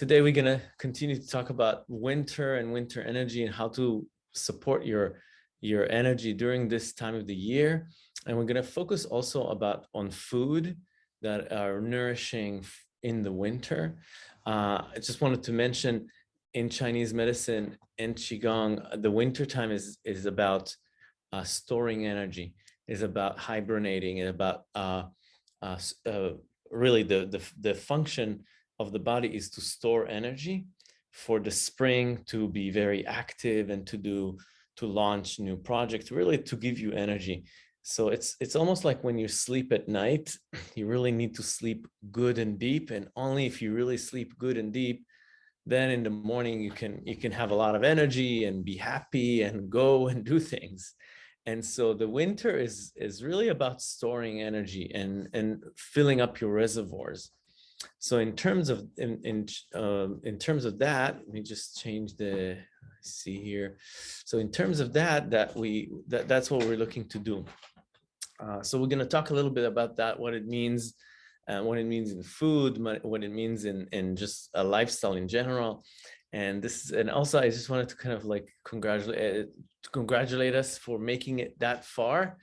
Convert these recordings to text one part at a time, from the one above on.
today we're going to continue to talk about winter and winter energy and how to support your your energy during this time of the year. And we're going to focus also about on food that are nourishing in the winter. Uh, I just wanted to mention in Chinese medicine and Qigong, the winter time is, is about uh, storing energy, is about hibernating, and about uh, uh, uh, really the, the, the function of the body is to store energy for the spring to be very active and to do to launch new projects, really to give you energy. So it's it's almost like when you sleep at night, you really need to sleep good and deep. And only if you really sleep good and deep, then in the morning you can you can have a lot of energy and be happy and go and do things. And so the winter is is really about storing energy and and filling up your reservoirs. So in terms of in in um, in terms of that, let me just change the see here. So in terms of that, that we that that's what we're looking to do. Uh, so we're going to talk a little bit about that, what it means, uh, what it means in food, what it means in in just a lifestyle in general. And this and also I just wanted to kind of like congratulate uh, congratulate us for making it that far.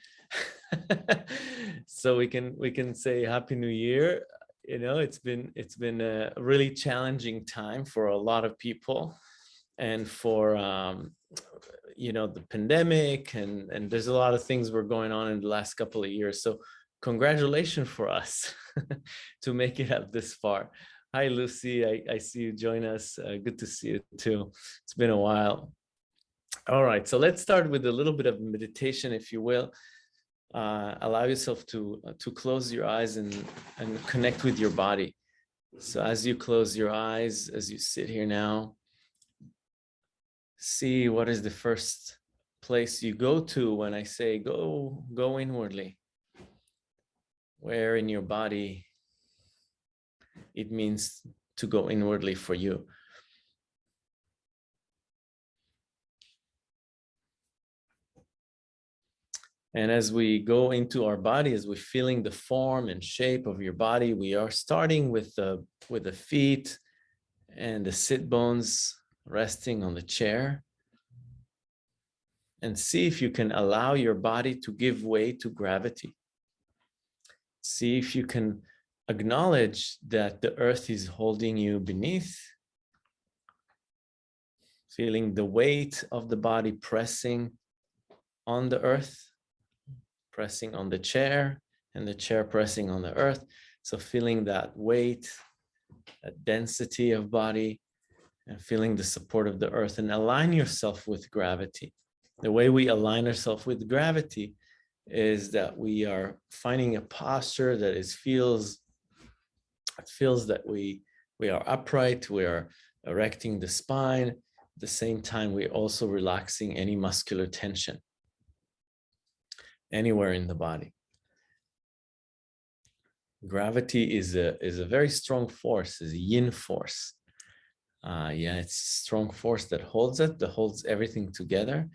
so we can we can say happy new year you know it's been it's been a really challenging time for a lot of people and for um, you know the pandemic and and there's a lot of things were going on in the last couple of years. So congratulations for us to make it up this far. Hi lucy. I, I see you join us. Uh, good to see you too. It's been a while. All right so let's start with a little bit of meditation if you will uh, allow yourself to uh, to close your eyes and and connect with your body so as you close your eyes as you sit here now see what is the first place you go to when I say go, go inwardly. Where in your body it means to go inwardly for you. And as we go into our body, as we're feeling the form and shape of your body, we are starting with the, with the feet and the sit bones resting on the chair. And see if you can allow your body to give way to gravity. See if you can acknowledge that the earth is holding you beneath, feeling the weight of the body pressing on the earth, pressing on the chair, and the chair pressing on the earth. So feeling that weight, that density of body, and feeling the support of the earth and align yourself with gravity. The way we align ourselves with gravity is that we are finding a posture that is feels it feels that we we are upright, we are erecting the spine. At the same time, we're also relaxing any muscular tension anywhere in the body. Gravity is a is a very strong force, is a yin force uh, yeah, it's strong force that holds it, that holds everything together.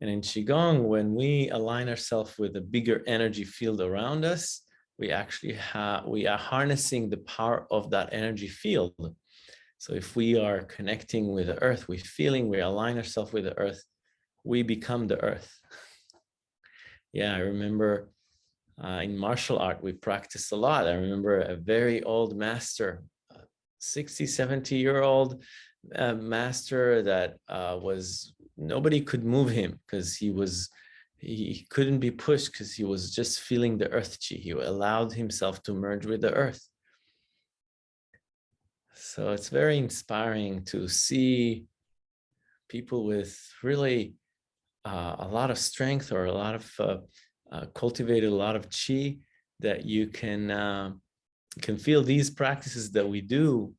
And in Qigong, when we align ourselves with a bigger energy field around us, we actually have, we are harnessing the power of that energy field. So if we are connecting with the earth, we feeling, we align ourselves with the earth, we become the earth. yeah, I remember uh, in martial art, we practice a lot. I remember a very old master, 60, 70 year old uh, master that uh, was, nobody could move him because he was, he couldn't be pushed because he was just feeling the earth chi. He allowed himself to merge with the earth. So it's very inspiring to see people with really uh, a lot of strength or a lot of uh, uh, cultivated a lot of chi that you can uh, can feel these practices that we do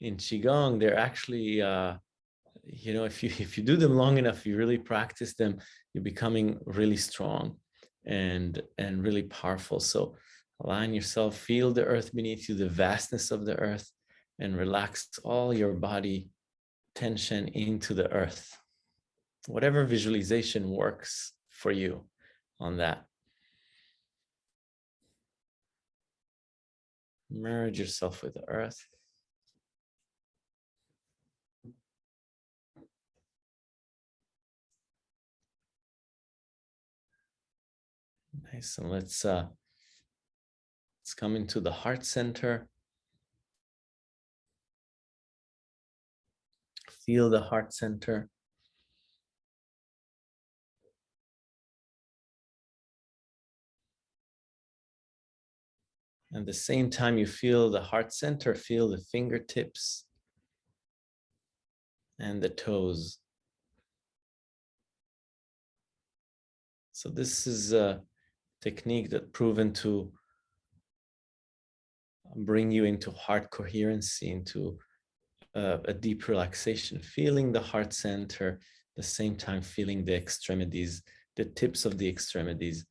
in qigong. They're actually uh, you know if you if you do them long enough you really practice them you're becoming really strong and and really powerful. So align yourself feel the earth beneath you the vastness of the earth and relax all your body tension into the earth whatever visualization works for you on that Merge yourself with the earth. Nice, and let's uh, let's come into the heart center. Feel the heart center. And the same time you feel the heart center, feel the fingertips and the toes. So this is a technique that proven to bring you into heart coherency, into uh, a deep relaxation, feeling the heart center, the same time feeling the extremities, the tips of the extremities.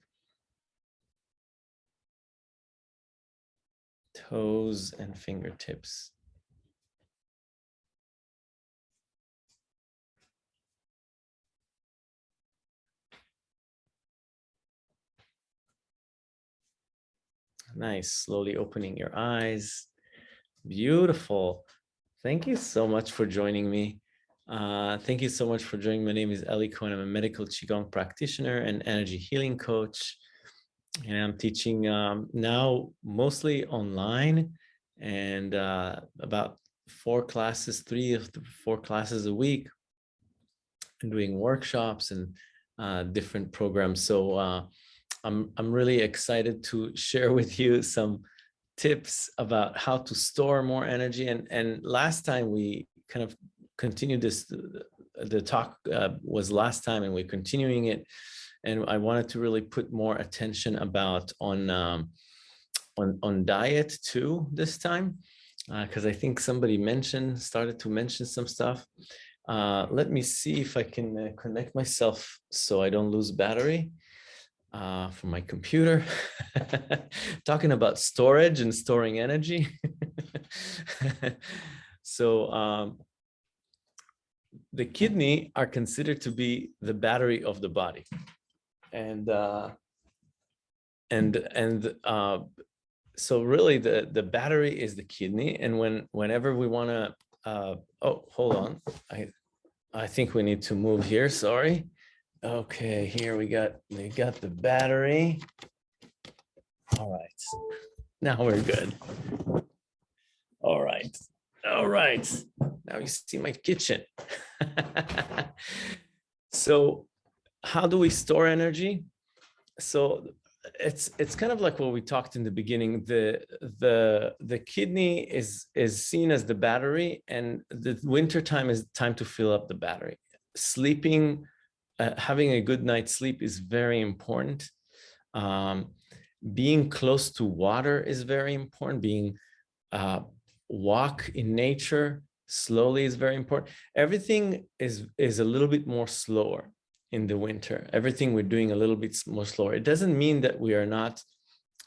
Toes and fingertips. Nice, slowly opening your eyes. Beautiful. Thank you so much for joining me. Uh, thank you so much for joining. My name is Eli Cohen. I'm a medical Qigong practitioner and energy healing coach. And I'm teaching um, now mostly online and uh, about four classes, three of the four classes a week and doing workshops and uh, different programs. So uh, I'm, I'm really excited to share with you some tips about how to store more energy. And, and last time we kind of continued this, the talk uh, was last time and we're continuing it. And I wanted to really put more attention about on, um, on, on diet too this time, because uh, I think somebody mentioned, started to mention some stuff. Uh, let me see if I can uh, connect myself so I don't lose battery uh, for my computer, talking about storage and storing energy. so um, the kidney are considered to be the battery of the body. And uh, and and uh, so really the the battery is the kidney. And when whenever we want to, uh, oh, hold on, I I think we need to move here. Sorry. Okay, here we got we got the battery. All right, now we're good. All right, all right. Now you see my kitchen. so how do we store energy? So it's it's kind of like what we talked in the beginning. The the the kidney is is seen as the battery, and the winter time is time to fill up the battery. Sleeping uh, having a good night's sleep is very important. Um, being close to water is very important. Being uh, walk in nature slowly is very important. Everything is, is a little bit more slower in the winter. Everything we're doing a little bit more slower. It doesn't mean that we are not,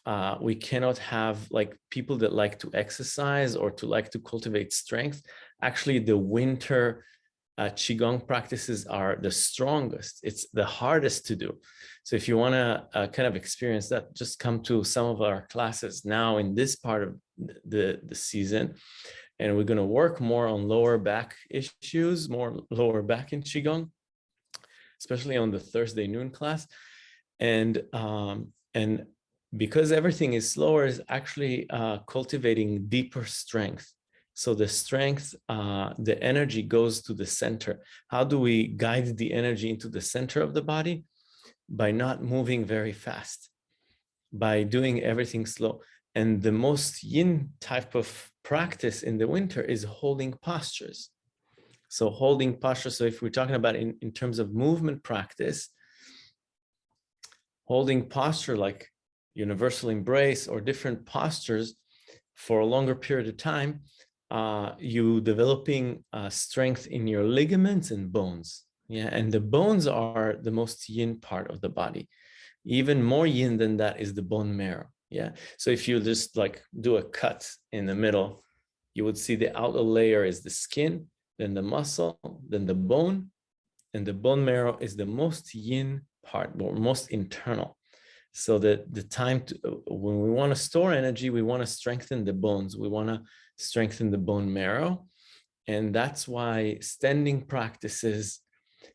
uh, we cannot have like people that like to exercise or to like to cultivate strength. Actually, the winter uh, Qigong practices are the strongest. It's the hardest to do. So if you want to uh, kind of experience that, just come to some of our classes now in this part of the, the season. And we're going to work more on lower back issues, more lower back in Qigong, especially on the Thursday noon class. And, um, and because everything is slower, is actually uh, cultivating deeper strength. So the strength, uh, the energy goes to the center. How do we guide the energy into the center of the body? By not moving very fast, by doing everything slow. And the most yin type of practice in the winter is holding postures. So holding posture. So if we're talking about in, in terms of movement practice, holding posture like universal embrace or different postures for a longer period of time uh, you developing uh, strength in your ligaments and bones. Yeah, and the bones are the most yin part of the body. Even more yin than that is the bone marrow. Yeah, so if you just like do a cut in the middle, you would see the outer layer is the skin, then the muscle, then the bone, and the bone marrow is the most yin part, or most internal. So that the time to, when we want to store energy, we want to strengthen the bones. We want to strengthen the bone marrow. And that's why standing practices,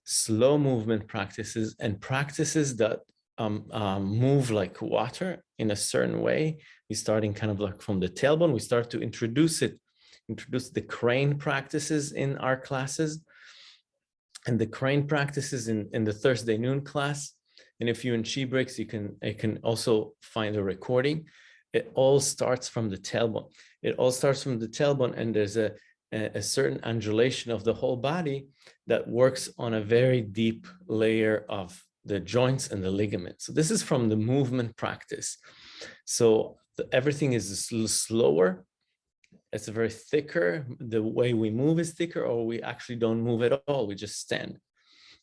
slow movement practices, and practices that um, um, move like water in a certain way. We starting kind of like from the tailbone, we start to introduce it, introduce the crane practices in our classes. And the crane practices in, in the Thursday noon class. And if you're in breaks, you can, you can also find a recording. It all starts from the tailbone. It all starts from the tailbone and there's a, a, a certain undulation of the whole body that works on a very deep layer of the joints and the ligaments. So this is from the movement practice. So the, everything is slower. It's very thicker. The way we move is thicker or we actually don't move at all. We just stand.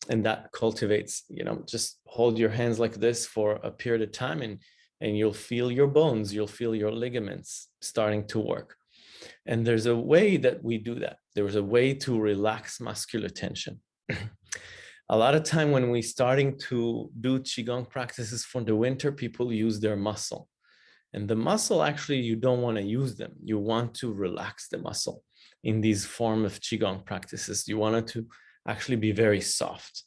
And that cultivates, you know, just hold your hands like this for a period of time and, and you'll feel your bones, you'll feel your ligaments starting to work. And there's a way that we do that. There's a way to relax muscular tension. a lot of time when we starting to do qigong practices for the winter people use their muscle and the muscle actually you don't want to use them you want to relax the muscle in these form of qigong practices you want to actually be very soft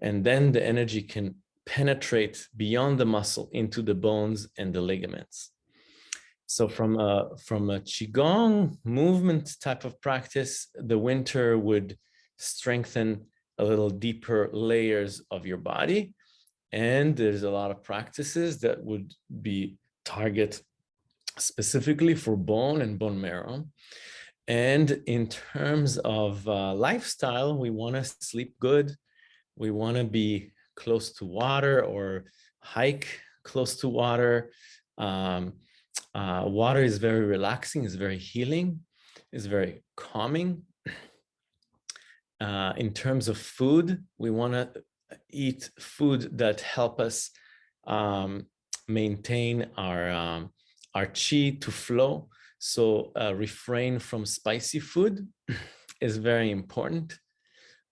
and then the energy can penetrate beyond the muscle into the bones and the ligaments so from a from a qigong movement type of practice the winter would strengthen a little deeper layers of your body. And there's a lot of practices that would be target specifically for bone and bone marrow. And in terms of uh, lifestyle, we want to sleep good. We want to be close to water or hike close to water. Um, uh, water is very relaxing, is very healing, is very calming uh, in terms of food, we want to eat food that help us um, maintain our um, our chi to flow. So uh, refrain from spicy food is very important.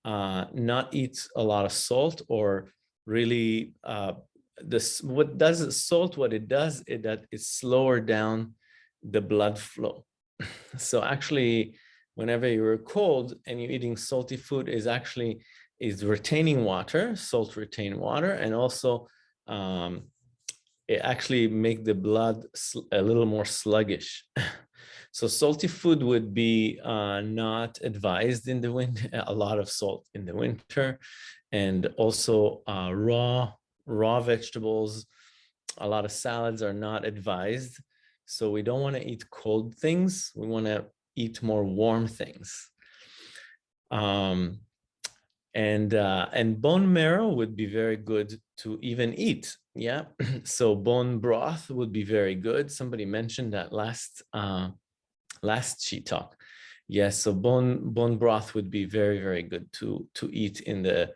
Uh, not eat a lot of salt or really uh, this what does salt what it does is that it slower down the blood flow. so actually whenever you're cold and you're eating salty food is actually is retaining water, salt retain water, and also um, it actually make the blood a little more sluggish. so salty food would be uh, not advised in the winter, a lot of salt in the winter, and also uh, raw, raw vegetables, a lot of salads are not advised. So we don't want to eat cold things. We want to eat more warm things. Um, and uh, and bone marrow would be very good to even eat. Yeah, so bone broth would be very good. Somebody mentioned that last uh, last sheet talk. Yes, so bone bone broth would be very very good to to eat in the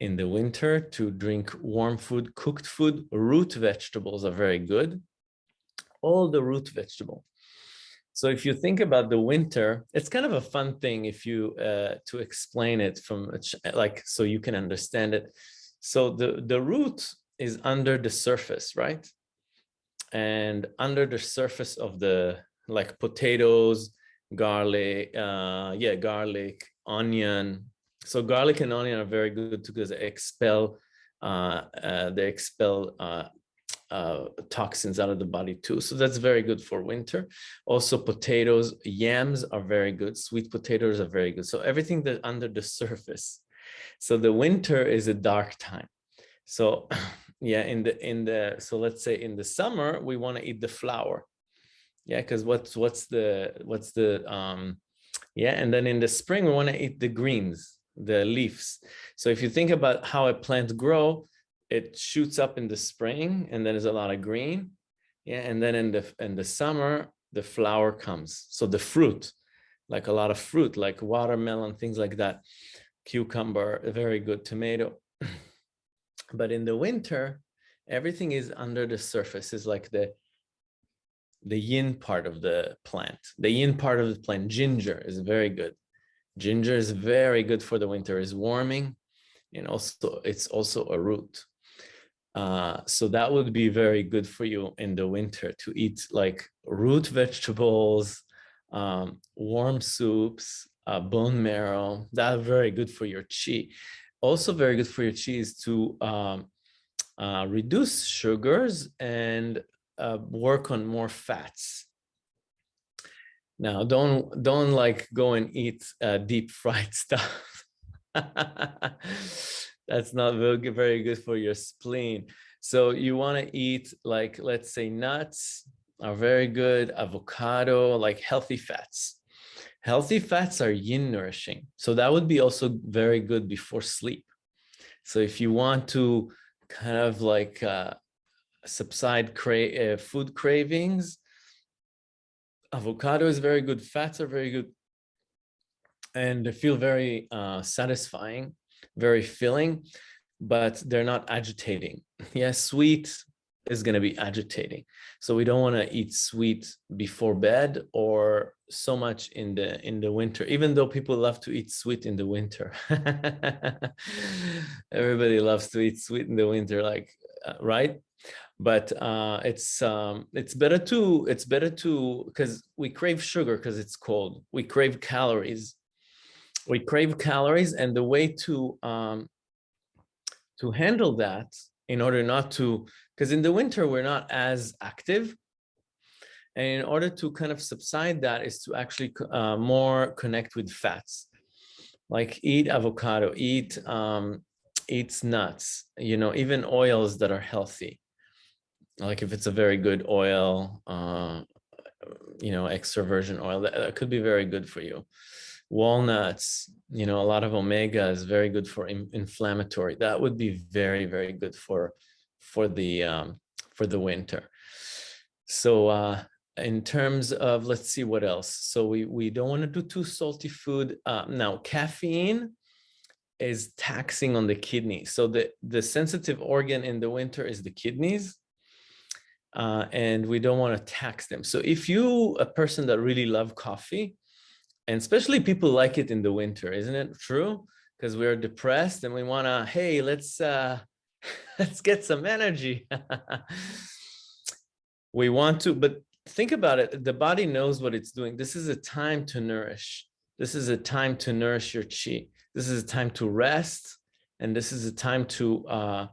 in the winter. To drink warm food, cooked food, root vegetables are very good. All the root vegetable. So if you think about the winter, it's kind of a fun thing if you uh, to explain it from like so you can understand it. So the the root is under the surface, right? And under the surface of the like potatoes, garlic, uh, yeah, garlic, onion. So garlic and onion are very good because they expel uh, uh, they expel uh, toxins out of the body too. So that's very good for winter. Also potatoes, yams are very good. Sweet potatoes are very good. So everything that under the surface. So the winter is a dark time. So yeah, in the, in the, so let's say in the summer, we want to eat the flower. Yeah, because what's, what's the, what's the, um, yeah, and then in the spring, we want to eat the greens, the leaves. So if you think about how a plant grow, it shoots up in the spring and then there's a lot of green. Yeah, and then in the in the summer, the flower comes. So the fruit, like a lot of fruit, like watermelon, things like that, cucumber, a very good tomato. but in the winter, everything is under the surface, is like the the yin part of the plant. The yin part of the plant, ginger, is very good. Ginger is very good for the winter, is warming, and also it's also a root. Uh, so that would be very good for you in the winter to eat like root vegetables, um, warm soups, uh, bone marrow. That's very good for your chi. Also very good for your chi is to um, uh, reduce sugars and uh, work on more fats. Now, don't don't like go and eat uh, deep fried stuff. That's not very, good for your spleen. So you want to eat like, let's say nuts are very good, avocado, like healthy fats. Healthy fats are yin nourishing. So that would be also very good before sleep. So if you want to kind of like uh, subside cra uh, food cravings, avocado is very good. Fats are very good and they feel very uh, satisfying very filling, but they're not agitating. Yes, sweet is going to be agitating. So we don't want to eat sweet before bed or so much in the in the winter, even though people love to eat sweet in the winter. Everybody loves to eat sweet in the winter, like, uh, right? But uh, it's um, it's better to it's better to because we crave sugar because it's cold. We crave calories we crave calories and the way to um, to handle that in order not to because in the winter we're not as active. And in order to kind of subside that is to actually uh, more connect with fats. Like eat avocado eat um eat nuts you know even oils that are healthy. Like if it's a very good oil uh you know extra virgin oil that, that could be very good for you walnuts, you know, a lot of omega is very good for in, inflammatory. That would be very, very good for for the um, for the winter. So uh, in terms of, let's see what else. So we, we don't want to do too salty food. Uh, now, caffeine is taxing on the kidney. So the, the sensitive organ in the winter is the kidneys. Uh, and we don't want to tax them. So if you, a person that really love coffee, and especially people like it in the winter, isn't it true? Because we're depressed and we want to, hey, let's uh, let's get some energy. we want to, but think about it. The body knows what it's doing. This is a time to nourish. This is a time to nourish your chi. This is a time to rest. And this is a time to, uh,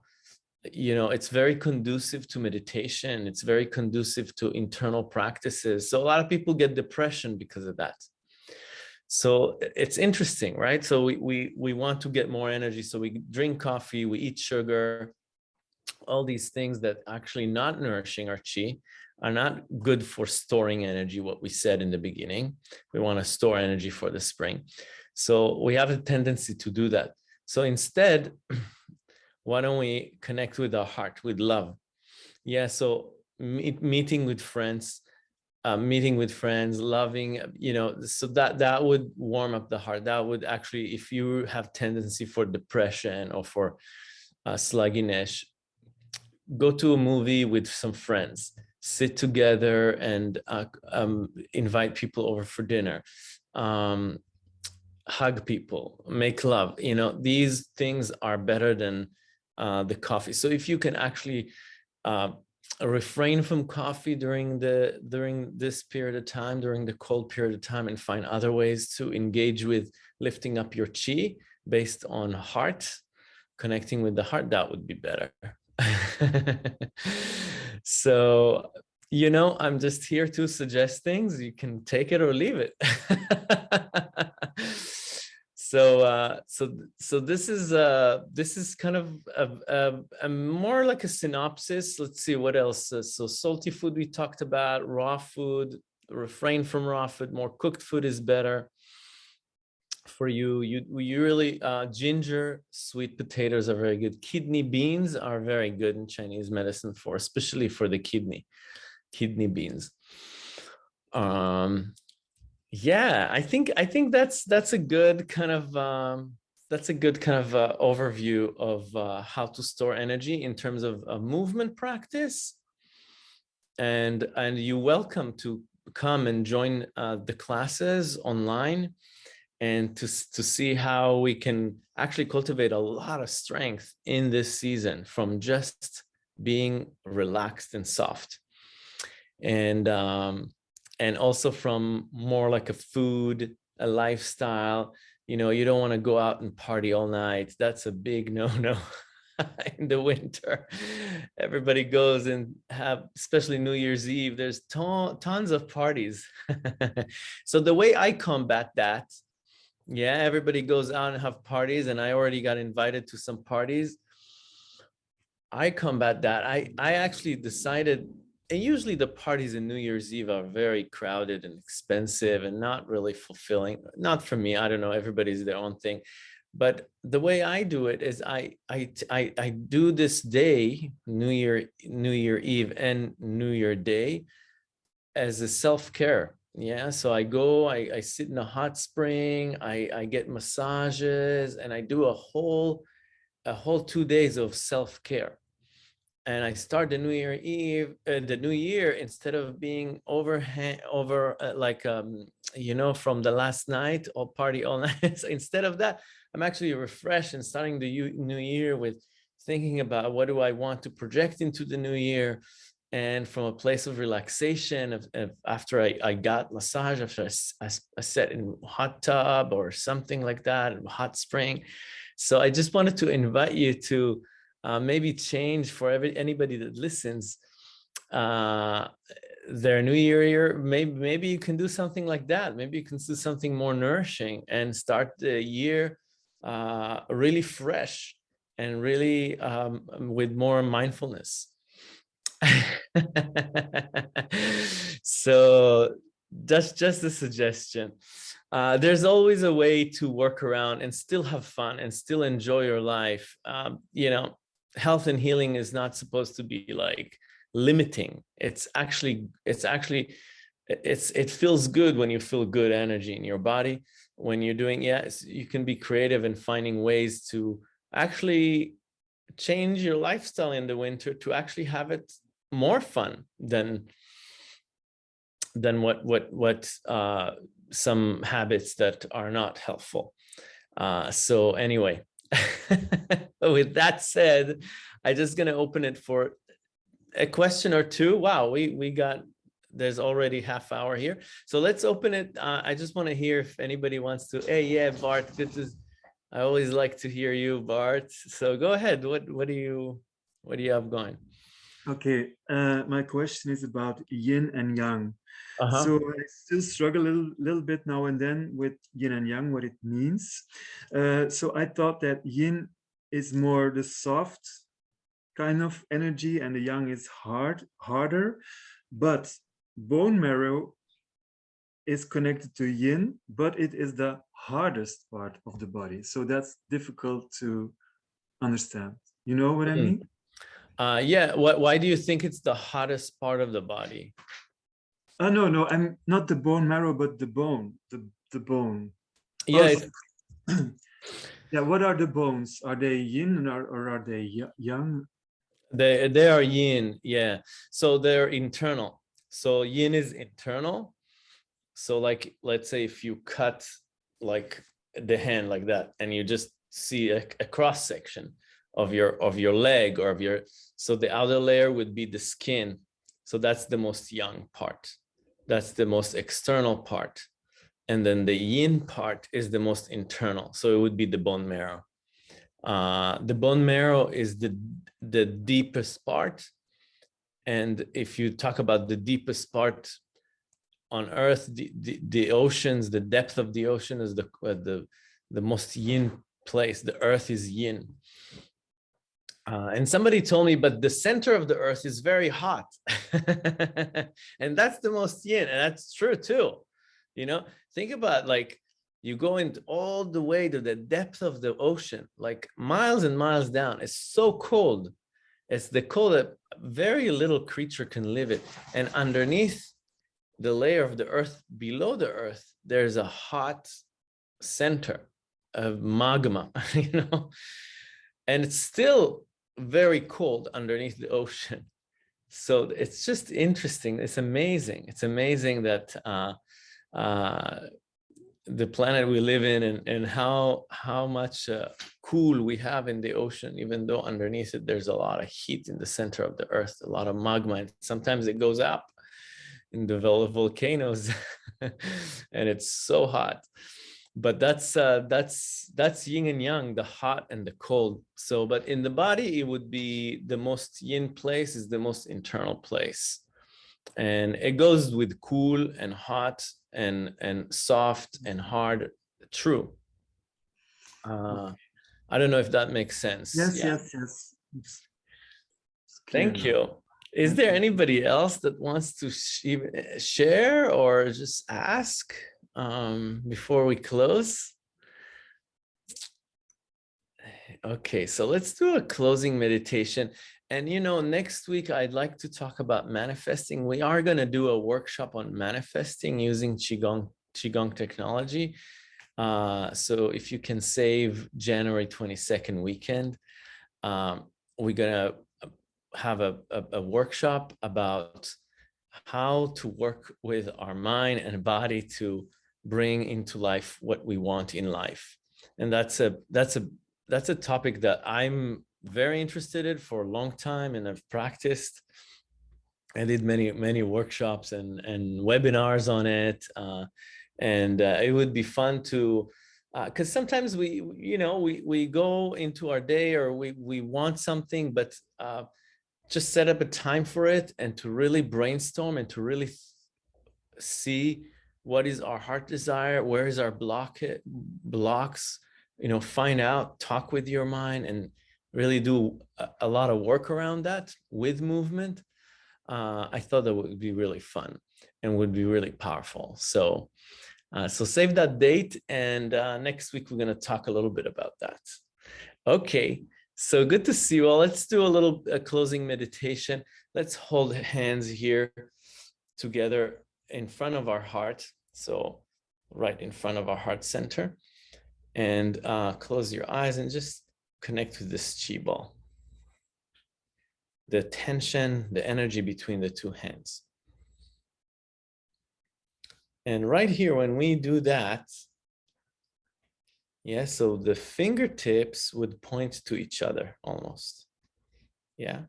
you know, it's very conducive to meditation. It's very conducive to internal practices. So a lot of people get depression because of that. So it's interesting, right? So we, we, we want to get more energy. So we drink coffee, we eat sugar, all these things that actually not nourishing our chi are not good for storing energy, what we said in the beginning. We want to store energy for the spring. So we have a tendency to do that. So instead, why don't we connect with our heart, with love? Yeah, so meet, meeting with friends, uh, meeting with friends, loving, you know, so that that would warm up the heart. That would actually, if you have tendency for depression or for uh, sluggishness, go to a movie with some friends, sit together and uh, um, invite people over for dinner, um, hug people, make love. You know, these things are better than uh, the coffee. So if you can actually uh, refrain from coffee during the during this period of time during the cold period of time and find other ways to engage with lifting up your chi based on heart. Connecting with the heart that would be better. So you know i'm just here to suggest things. You can take it or leave it so uh, so so this is uh this is kind of a, a, a, more like a synopsis. Let's see what else uh, so salty food we talked about raw food refrain from raw food more cooked food is better for you. You you really uh, ginger sweet potatoes are very good. Kidney beans are very good in chinese medicine for especially for the kidney kidney beans. Um yeah i think i think that's that's a good kind of um that's a good kind of uh, overview of uh, how to store energy in terms of a movement practice and and you're welcome to come and join uh, the classes online and to, to see how we can actually cultivate a lot of strength in this season from just being relaxed and soft. And, um, and also from more like a food, a lifestyle, you know, you don't want to go out and party all night. That's a big no-no in the winter. Everybody goes and have, especially New Year's Eve, there's ton, tons of parties. so the way I combat that, yeah, everybody goes out and have parties and I already got invited to some parties. I combat that. I, I actually decided and usually the parties in New Year's Eve are very crowded and expensive and not really fulfilling. Not for me, I don't know, everybody's their own thing. But the way I do it is I, I, I, I do this day, New Year, New Year Eve and New Year Day as a self-care. Yeah, so I go, I, I sit in a hot spring, I, I get massages and I do a whole, a whole two days of self-care and I start the New Year Eve, uh, the New Year, instead of being overhand over uh, like, um, you know, from the last night or party all night. so instead of that, I'm actually refreshed and starting the New Year with thinking about what do I want to project into the New Year. And from a place of relaxation, of, of after I, I got massage, after I, I, I sat in hot tub or something like that, hot spring. So I just wanted to invite you to uh, maybe change for every anybody that listens uh, their new year year maybe maybe you can do something like that. Maybe you can do something more nourishing and start the year uh, really fresh and really um, with more mindfulness. So that's just a suggestion. Uh, there's always a way to work around and still have fun and still enjoy your life. Um, you know health and healing is not supposed to be like limiting. It's actually, it's actually, it's, it feels good when you feel good energy in your body. When you're doing, yes, you can be creative in finding ways to actually change your lifestyle in the winter to actually have it more fun than than what what what uh, some habits that are not helpful. Uh, so anyway, with that said, I'm just going to open it for a question or two. Wow, we, we got, there's already half hour here. So let's open it. Uh, I just want to hear if anybody wants to, hey, yeah, Bart, good to, I always like to hear you, Bart. So go ahead. What, what do you, what do you have going? Okay, uh, my question is about yin and yang. Uh -huh. So I still struggle a little, little bit now and then with yin and yang, what it means. Uh, so I thought that yin is more the soft kind of energy and the yang is hard, harder, but bone marrow is connected to yin, but it is the hardest part of the body. So that's difficult to understand. You know what mm -hmm. I mean? Uh, yeah. What, why do you think it's the hottest part of the body? Oh, no, no, I'm not the bone marrow, but the bone, the, the bone. Yeah. Oh, yeah, what are the bones? Are they yin or, or are they yang? They, they are yin, yeah. So they're internal. So yin is internal. So like, let's say if you cut like the hand like that and you just see a, a cross section of your of your leg or of your so the outer layer would be the skin so that's the most yang part that's the most external part. And then the yin part is the most internal. So it would be the bone marrow. Uh, the bone marrow is the, the deepest part. And if you talk about the deepest part on earth, the, the, the oceans, the depth of the ocean is the, uh, the, the most yin place. The earth is yin. Uh, and somebody told me, but the center of the earth is very hot. and that's the most yin. And that's true too. You know, think about like you go into all the way to the depth of the ocean, like miles and miles down. It's so cold. It's the cold that very little creature can live it. And underneath the layer of the earth, below the earth, there's a hot center of magma, you know, and it's still very cold underneath the ocean. So it's just interesting. It's amazing. It's amazing that uh, uh, the planet we live in and, and how how much uh, cool we have in the ocean, even though underneath it there's a lot of heat in the center of the earth, a lot of magma. And sometimes it goes up in the volcanoes and it's so hot. But that's uh, that's that's yin and yang, the hot and the cold. So, but in the body, it would be the most yin place is the most internal place. And it goes with cool and hot and and soft and hard. True. Uh i don't know if that makes sense. Yes yeah. yes yes. It's thank you. Is there anybody else that wants to sh share or just ask um before we close okay so let's do a closing meditation and you know, next week I'd like to talk about manifesting. We are going to do a workshop on manifesting using Qigong, Qigong technology. Uh, so if you can save January 22nd weekend, um, we're going to have a, a, a workshop about how to work with our mind and body to bring into life what we want in life. And that's a that's a that's a topic that I'm very interested in for a long time and I've practiced. I did many, many workshops and, and webinars on it. Uh, and uh, it would be fun to, because uh, sometimes we, you know, we, we go into our day or we, we want something, but uh, just set up a time for it and to really brainstorm and to really see what is our heart desire, where is our block it, blocks, you know, find out, talk with your mind and really do a, a lot of work around that with movement, uh, I thought that would be really fun and would be really powerful. So, uh, so save that date. And uh, next week, we're going to talk a little bit about that. Okay. So good to see you all. Let's do a little a closing meditation. Let's hold hands here together in front of our heart. So right in front of our heart center and uh, close your eyes and just connect with this chi ball. The tension, the energy between the two hands. And right here, when we do that, yeah, so the fingertips would point to each other almost. Yeah.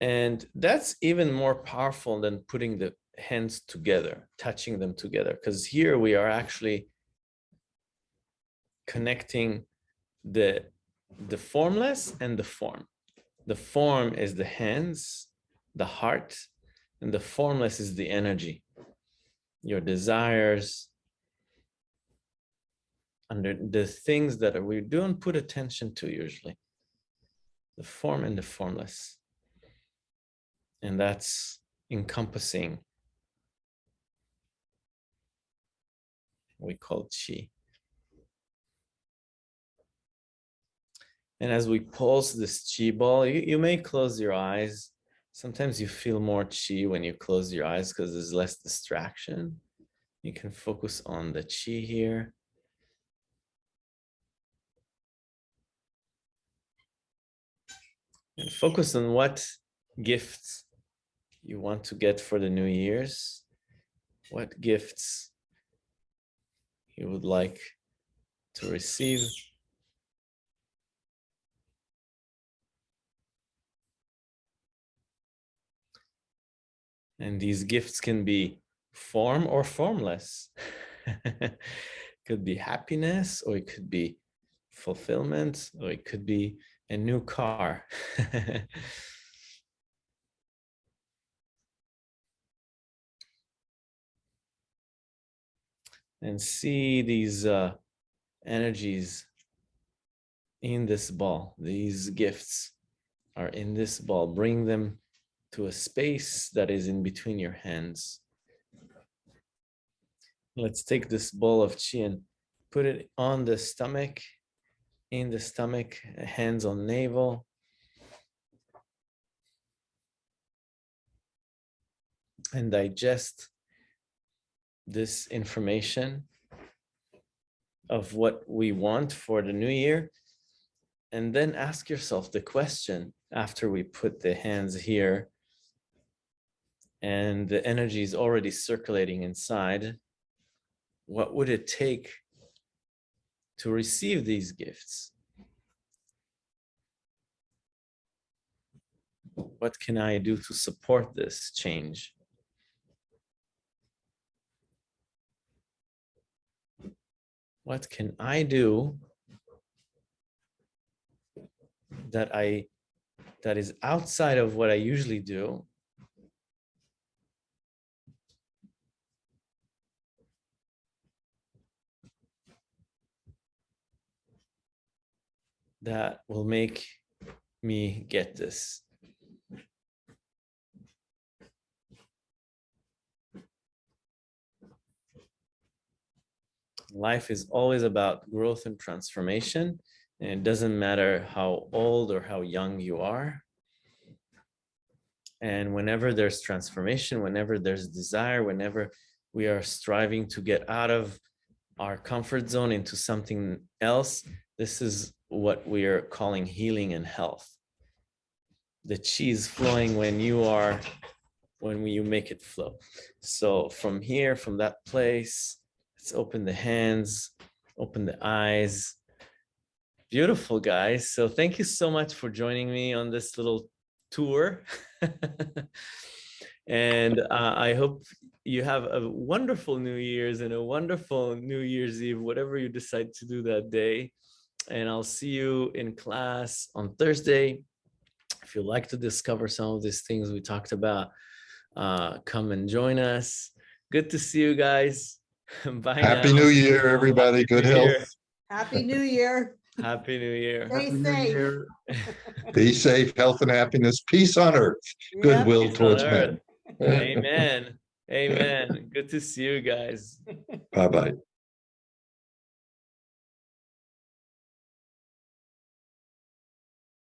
And that's even more powerful than putting the hands together, touching them together, because here we are actually connecting the, the formless and the form. The form is the hands, the heart, and the formless is the energy, your desires, under the things that we don't put attention to usually, the form and the formless. And that's encompassing we call chi. And as we pulse this chi ball, you, you may close your eyes. Sometimes you feel more chi when you close your eyes because there's less distraction. You can focus on the chi here. And focus on what gifts you want to get for the new year's. What gifts you would like to receive. And these gifts can be form or formless. could be happiness, or it could be fulfillment, or it could be a new car. and see these uh, energies in this ball. These gifts are in this ball. Bring them to a space that is in between your hands. Let's take this ball of chi and put it on the stomach, in the stomach, hands on navel. And digest this information of what we want for the new year and then ask yourself the question after we put the hands here and the energy is already circulating inside, what would it take to receive these gifts? What can I do to support this change? What can I do that I that is outside of what I usually do that will make me get this. Life is always about growth and transformation. And it doesn't matter how old or how young you are. And whenever there's transformation, whenever there's desire, whenever we are striving to get out of our comfort zone into something else, this is what we are calling healing and health. The chi is flowing when you are, when you make it flow. So from here, from that place, let's open the hands, open the eyes, Beautiful, guys. So thank you so much for joining me on this little tour. and uh, I hope you have a wonderful New Year's and a wonderful New Year's Eve, whatever you decide to do that day. And I'll see you in class on Thursday. If you'd like to discover some of these things we talked about, uh, come and join us. Good to see you guys. Bye Happy now. New Year, everybody. Good New Year. health. Happy New Year. Happy New Year. Stay Happy safe. Year. Be safe, health and happiness, peace on earth, Yep. goodwill Peace towards earth. men. Amen. Amen. Good to see you guys. Bye-bye.